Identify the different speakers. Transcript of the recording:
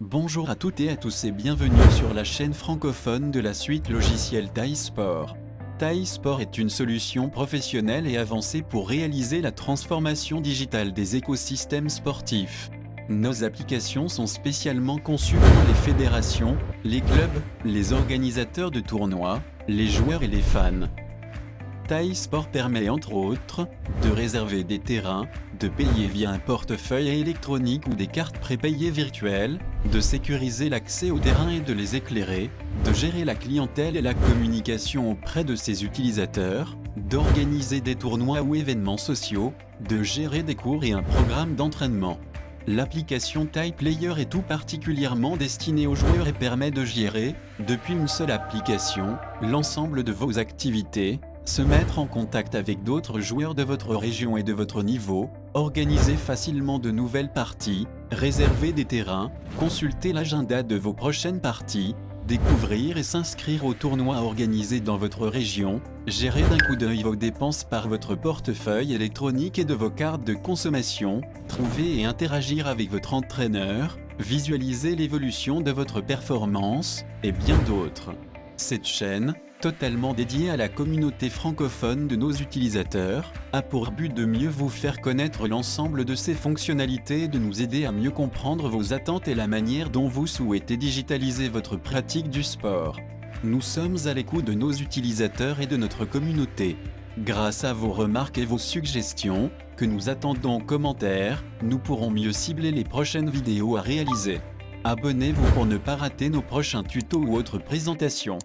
Speaker 1: Bonjour à toutes et à tous et bienvenue sur la chaîne francophone de la suite logicielle Thai Sport. Thai Sport est une solution professionnelle et avancée pour réaliser la transformation digitale des écosystèmes sportifs. Nos applications sont spécialement conçues pour les fédérations, les clubs, les organisateurs de tournois, les joueurs et les fans. Thai Sport permet entre autres de réserver des terrains, de payer via un portefeuille électronique ou des cartes prépayées virtuelles, de sécuriser l'accès aux terrains et de les éclairer, de gérer la clientèle et la communication auprès de ses utilisateurs, d'organiser des tournois ou événements sociaux, de gérer des cours et un programme d'entraînement. L'application Thai Player est tout particulièrement destinée aux joueurs et permet de gérer, depuis une seule application, l'ensemble de vos activités, se mettre en contact avec d'autres joueurs de votre région et de votre niveau, organiser facilement de nouvelles parties, réserver des terrains, consulter l'agenda de vos prochaines parties, découvrir et s'inscrire aux tournois organisés dans votre région, gérer d'un coup d'œil vos dépenses par votre portefeuille électronique et de vos cartes de consommation, trouver et interagir avec votre entraîneur, visualiser l'évolution de votre performance, et bien d'autres. Cette chaîne, totalement dédiée à la communauté francophone de nos utilisateurs, a pour but de mieux vous faire connaître l'ensemble de ses fonctionnalités et de nous aider à mieux comprendre vos attentes et la manière dont vous souhaitez digitaliser votre pratique du sport. Nous sommes à l'écoute de nos utilisateurs et de notre communauté. Grâce à vos remarques et vos suggestions, que nous attendons en commentaire, nous pourrons mieux cibler les prochaines vidéos à réaliser. Abonnez-vous pour ne pas rater nos prochains tutos ou autres présentations.